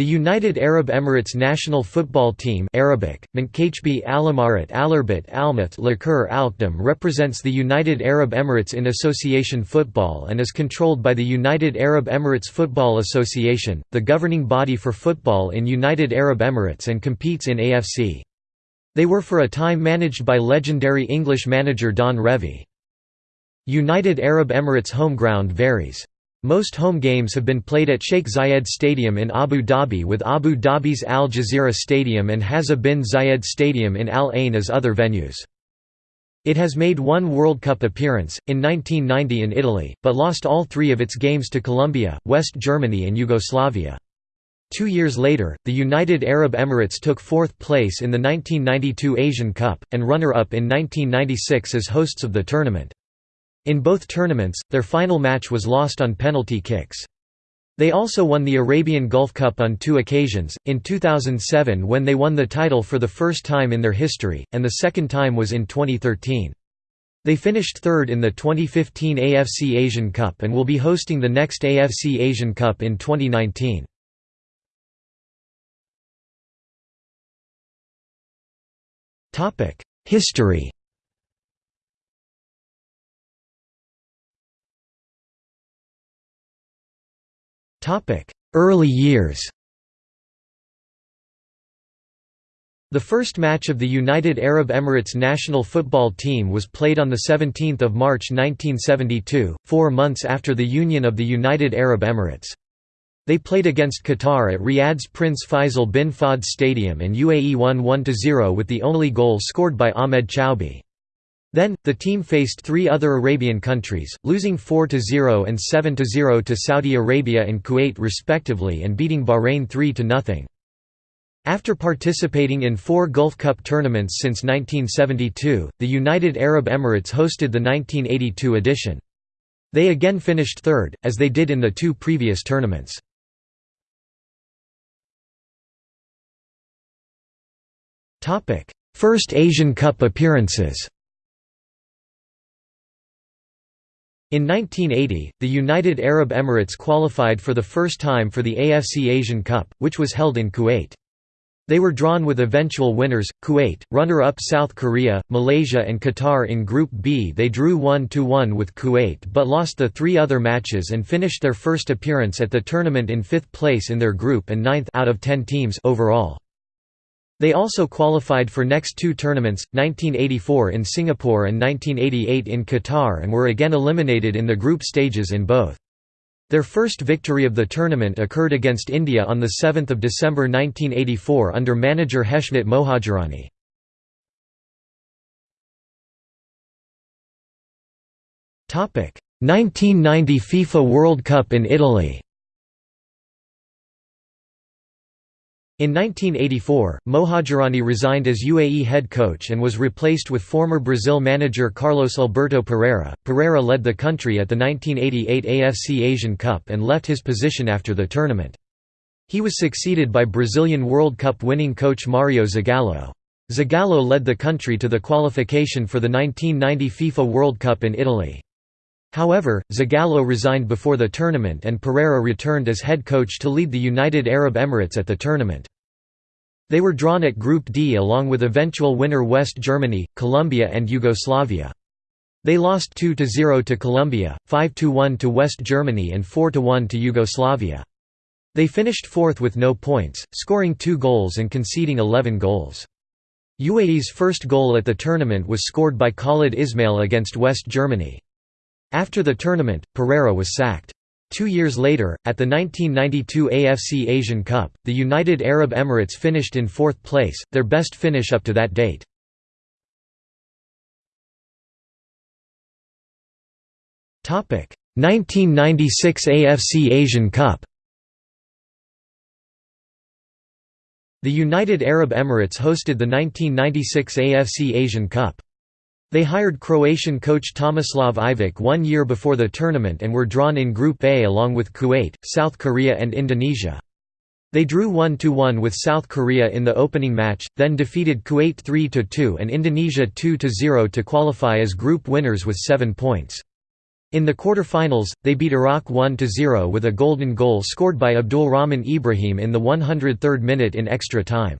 The United Arab Emirates national football team Arabic, Mankachbi Alamarat Lakur represents the United Arab Emirates in association football and is controlled by the United Arab Emirates Football Association, the governing body for football in United Arab Emirates and competes in AFC. They were for a time managed by legendary English manager Don Revie. United Arab Emirates home ground varies. Most home games have been played at Sheikh Zayed Stadium in Abu Dhabi with Abu Dhabi's Al Jazeera Stadium and Hazza bin Zayed Stadium in Al Ain as other venues. It has made one World Cup appearance, in 1990 in Italy, but lost all three of its games to Colombia, West Germany and Yugoslavia. Two years later, the United Arab Emirates took fourth place in the 1992 Asian Cup, and runner-up in 1996 as hosts of the tournament. In both tournaments, their final match was lost on penalty kicks. They also won the Arabian Gulf Cup on two occasions, in 2007 when they won the title for the first time in their history, and the second time was in 2013. They finished third in the 2015 AFC Asian Cup and will be hosting the next AFC Asian Cup in 2019. History Early years The first match of the United Arab Emirates national football team was played on 17 March 1972, four months after the union of the United Arab Emirates. They played against Qatar at Riyadh's Prince Faisal bin Fahd Stadium and UAE won 1–0 with the only goal scored by Ahmed Choubi. Then, the team faced three other Arabian countries, losing 4–0 and 7–0 to Saudi Arabia and Kuwait respectively and beating Bahrain 3–0. After participating in four Gulf Cup tournaments since 1972, the United Arab Emirates hosted the 1982 edition. They again finished third, as they did in the two previous tournaments. First Asian Cup appearances In 1980, the United Arab Emirates qualified for the first time for the AFC Asian Cup, which was held in Kuwait. They were drawn with eventual winners, Kuwait, runner-up South Korea, Malaysia and Qatar in Group B they drew 1–1 with Kuwait but lost the three other matches and finished their first appearance at the tournament in fifth place in their group and ninth out of ten teams overall. They also qualified for next two tournaments, 1984 in Singapore and 1988 in Qatar and were again eliminated in the group stages in both. Their first victory of the tournament occurred against India on 7 December 1984 under manager Heshmat Mohajirani. Topic: 1990 FIFA World Cup in Italy. In 1984, Mohajirani resigned as UAE head coach and was replaced with former Brazil manager Carlos Alberto Parreira. Parreira led the country at the 1988 AFC Asian Cup and left his position after the tournament. He was succeeded by Brazilian World Cup winning coach Mario Zagallo. Zagallo led the country to the qualification for the 1990 FIFA World Cup in Italy. However, Zagallo resigned before the tournament and Parreira returned as head coach to lead the United Arab Emirates at the tournament. They were drawn at Group D along with eventual winner West Germany, Colombia and Yugoslavia. They lost 2–0 to Colombia, 5–1 to West Germany and 4–1 to Yugoslavia. They finished fourth with no points, scoring two goals and conceding 11 goals. UAE's first goal at the tournament was scored by Khalid Ismail against West Germany. After the tournament, Parreira was sacked. Two years later, at the 1992 AFC Asian Cup, the United Arab Emirates finished in fourth place, their best finish up to that date. Topic: 1996 AFC Asian Cup. The United Arab Emirates hosted the 1996 AFC Asian Cup. They hired Croatian coach Tomislav Ivic one year before the tournament and were drawn in Group A along with Kuwait, South Korea and Indonesia. They drew 1–1 with South Korea in the opening match, then defeated Kuwait 3–2 and Indonesia 2–0 to qualify as group winners with seven points. In the quarter-finals, they beat Iraq 1–0 with a golden goal scored by Abdul Rahman Ibrahim in the 103rd minute in extra time.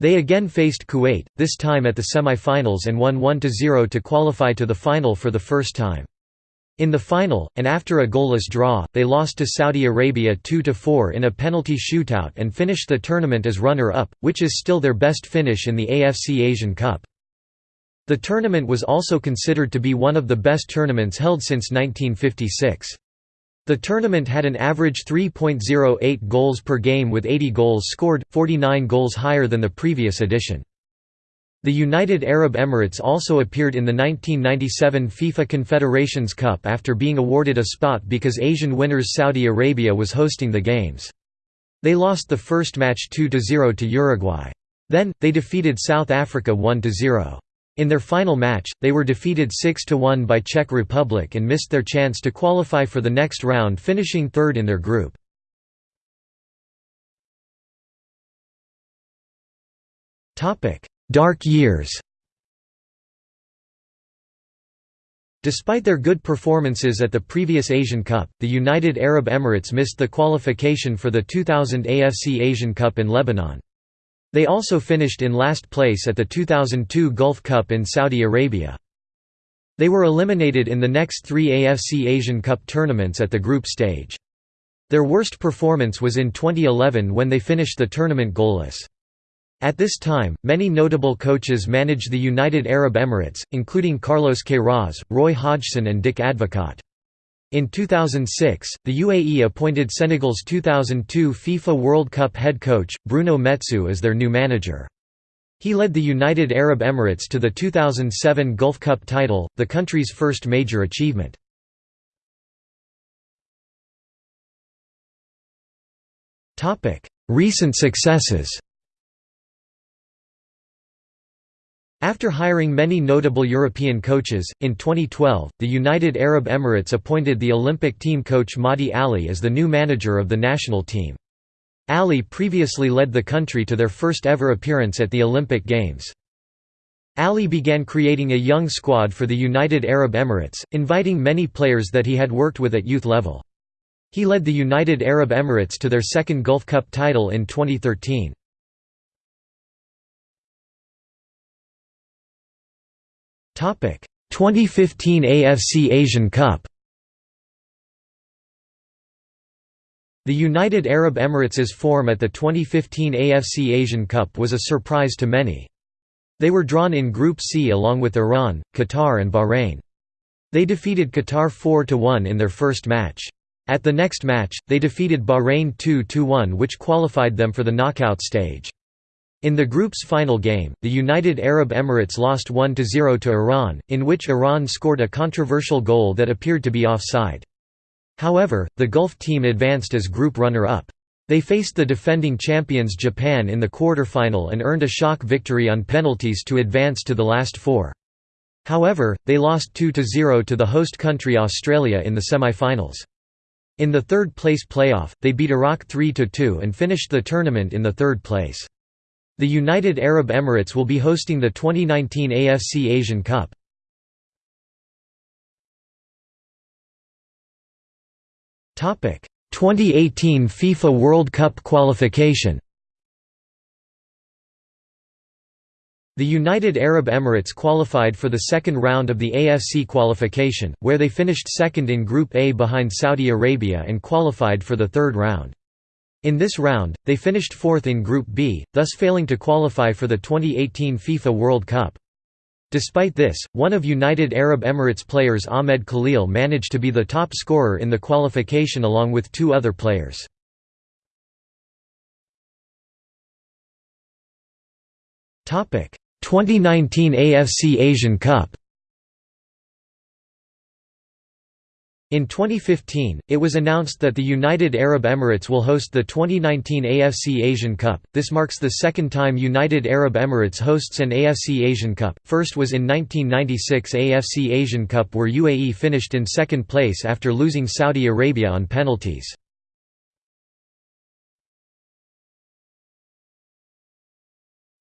They again faced Kuwait, this time at the semi-finals and won 1–0 to qualify to the final for the first time. In the final, and after a goalless draw, they lost to Saudi Arabia 2–4 in a penalty shootout and finished the tournament as runner-up, which is still their best finish in the AFC Asian Cup. The tournament was also considered to be one of the best tournaments held since 1956. The tournament had an average 3.08 goals per game with 80 goals scored, 49 goals higher than the previous edition. The United Arab Emirates also appeared in the 1997 FIFA Confederations Cup after being awarded a spot because Asian winners Saudi Arabia was hosting the games. They lost the first match 2–0 to Uruguay. Then, they defeated South Africa 1–0. In their final match, they were defeated 6–1 by Czech Republic and missed their chance to qualify for the next round finishing third in their group. Dark years Despite their good performances at the previous Asian Cup, the United Arab Emirates missed the qualification for the 2000 AFC Asian Cup in Lebanon. They also finished in last place at the 2002 Gulf Cup in Saudi Arabia. They were eliminated in the next three AFC Asian Cup tournaments at the group stage. Their worst performance was in 2011 when they finished the tournament goalless. At this time, many notable coaches managed the United Arab Emirates, including Carlos Queiroz, Roy Hodgson and Dick Advocaat. In 2006, the UAE appointed Senegal's 2002 FIFA World Cup head coach, Bruno Metsu as their new manager. He led the United Arab Emirates to the 2007 Gulf Cup title, the country's first major achievement. Recent successes After hiring many notable European coaches, in 2012, the United Arab Emirates appointed the Olympic team coach Mahdi Ali as the new manager of the national team. Ali previously led the country to their first ever appearance at the Olympic Games. Ali began creating a young squad for the United Arab Emirates, inviting many players that he had worked with at youth level. He led the United Arab Emirates to their second Gulf Cup title in 2013. 2015 AFC Asian Cup The United Arab Emirates' form at the 2015 AFC Asian Cup was a surprise to many. They were drawn in Group C along with Iran, Qatar and Bahrain. They defeated Qatar 4–1 in their first match. At the next match, they defeated Bahrain 2–1 which qualified them for the knockout stage. In the group's final game, the United Arab Emirates lost 1–0 to Iran, in which Iran scored a controversial goal that appeared to be offside. However, the Gulf team advanced as group runner-up. They faced the defending champions Japan in the quarter-final and earned a shock victory on penalties to advance to the last four. However, they lost 2–0 to the host country Australia in the semi-finals. In the third-place playoff, they beat Iraq 3–2 and finished the tournament in the third place. The United Arab Emirates will be hosting the 2019 AFC Asian Cup. Topic: 2018 FIFA World Cup qualification. The United Arab Emirates qualified for the second round of the AFC qualification, where they finished second in Group A behind Saudi Arabia and qualified for the third round. In this round, they finished fourth in Group B, thus failing to qualify for the 2018 FIFA World Cup. Despite this, one of United Arab Emirates players Ahmed Khalil managed to be the top scorer in the qualification along with two other players. Topic: 2019 AFC Asian Cup. In 2015, it was announced that the United Arab Emirates will host the 2019 AFC Asian Cup. This marks the second time United Arab Emirates hosts an AFC Asian Cup. First was in 1996 AFC Asian Cup where UAE finished in second place after losing Saudi Arabia on penalties.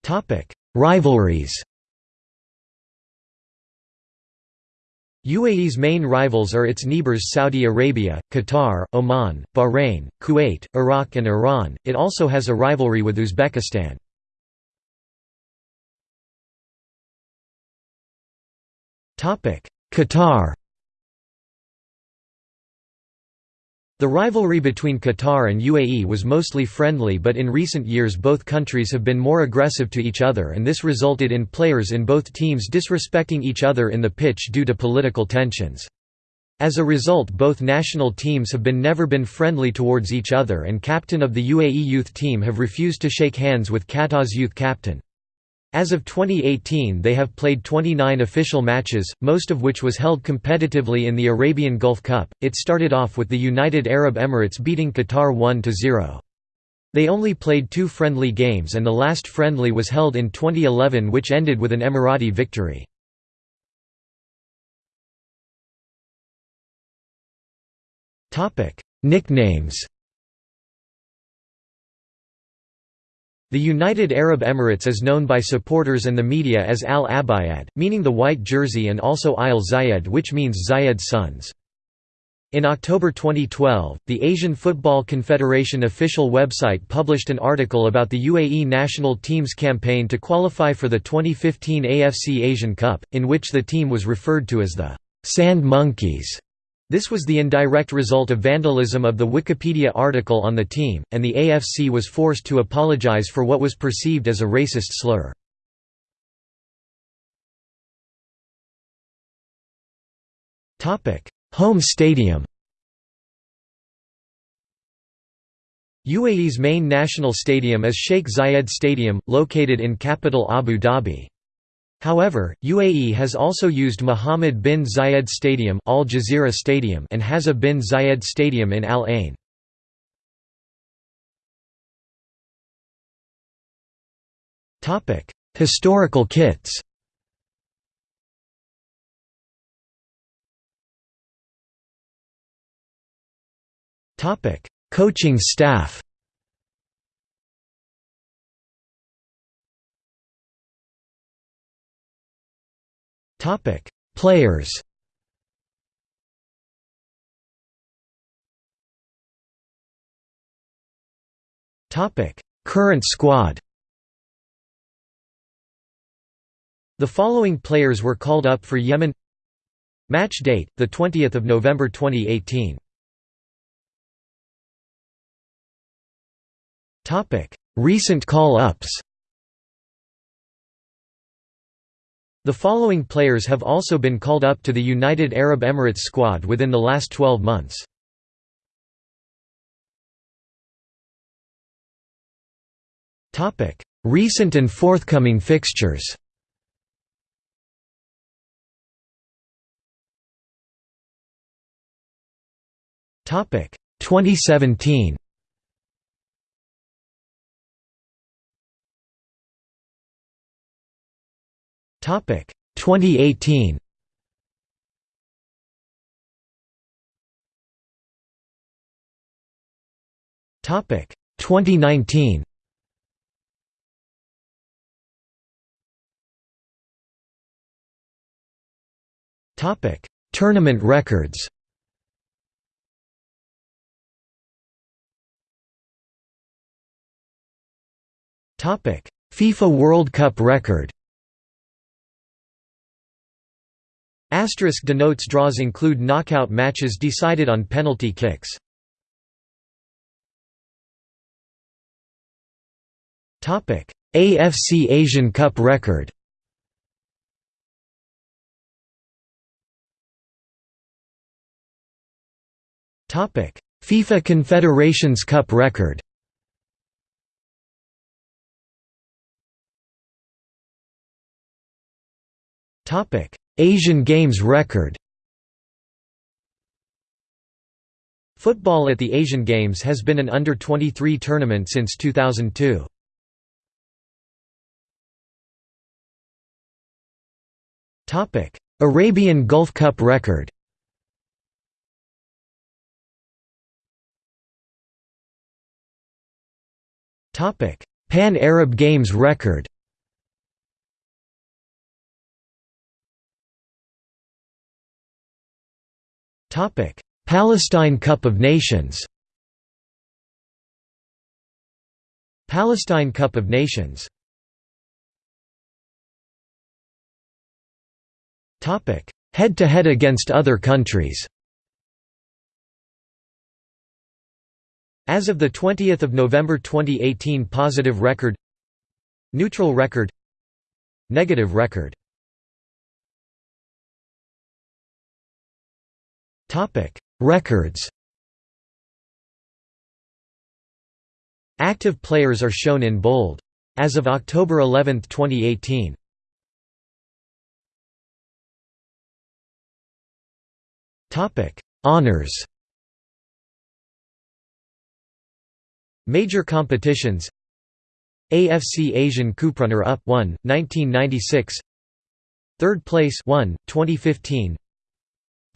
Topic: Rivalries. UAE's main rivals are its neighbors Saudi Arabia, Qatar, Oman, Bahrain, Kuwait, Iraq and Iran. It also has a rivalry with Uzbekistan. Qatar The rivalry between Qatar and UAE was mostly friendly but in recent years both countries have been more aggressive to each other and this resulted in players in both teams disrespecting each other in the pitch due to political tensions. As a result both national teams have been never been friendly towards each other and captain of the UAE youth team have refused to shake hands with Qatar's youth captain. As of 2018 they have played 29 official matches, most of which was held competitively in the Arabian Gulf Cup. It started off with the United Arab Emirates beating Qatar 1–0. They only played two friendly games and the last friendly was held in 2011 which ended with an Emirati victory. Nicknames The United Arab Emirates is known by supporters and the media as Al Abayad, meaning the white jersey and also Al Zayed which means Zayed's sons. In October 2012, the Asian Football Confederation official website published an article about the UAE national team's campaign to qualify for the 2015 AFC Asian Cup, in which the team was referred to as the «Sand Monkeys». This was the indirect result of vandalism of the Wikipedia article on the team, and the AFC was forced to apologize for what was perceived as a racist slur. Home stadium UAE's main national stadium is Sheikh Zayed Stadium, located in capital Abu Dhabi. However, UAE has also used Mohammed bin Zayed Stadium, Al Jazeera Stadium and Hazza bin Zayed Stadium in Al Ain. Topic: Historical kits. Topic: Coaching staff. Topic: Players. Topic: Current squad. The following players were called up for Yemen. Match date: the 20th of November 2018. Topic: Recent call-ups. The following players have also been called up to the United Arab Emirates squad within the last 12 months. Recent and forthcoming fixtures. Topic. 2017 Topic 2018. Topic 2019. Topic Tournament records. Topic FIFA World Cup record. Asterisk denotes draws include knockout matches decided on penalty kicks. Topic: AFC Asian Cup record. Topic: FIFA Confederations Cup record. Topic Asian Games record. Football at the Asian Games has been an under-23 tournament since 2002. Arabian Gulf Cup record. Pan-Arab Games record Palestine Cup of Nations Palestine Cup of Nations Head-to-head against other countries As of 20 November 2018 Positive record Neutral record Negative record Records Active players are shown in bold. As of October 11, 2018 Honours Major competitions AFC Asian Cup Runner Up 1, 1996 Third place 1, 2015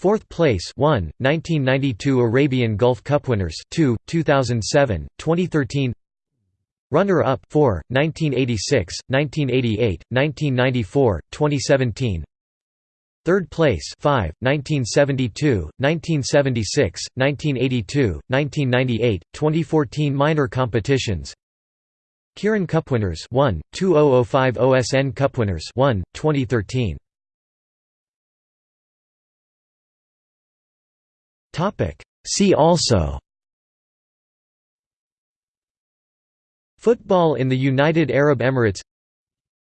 Fourth place 1, 1992 Arabian Gulf Cup winners 2, 2007, 2013 Runner-up 4, 1986, 1988, 1994, 2017 Third place 5, 1972, 1976, 1982, 1998, 2014 Minor competitions. Kirin Cup winners 1, 2005 OSN Cup winners 1, 2013 See also. Football in the United Arab Emirates.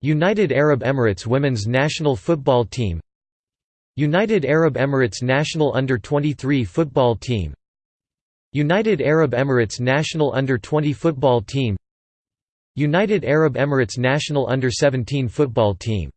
United Arab Emirates women's national football team. United Arab Emirates national under-23 football team. United Arab Emirates national under-20 football team. United Arab Emirates national under-17 football team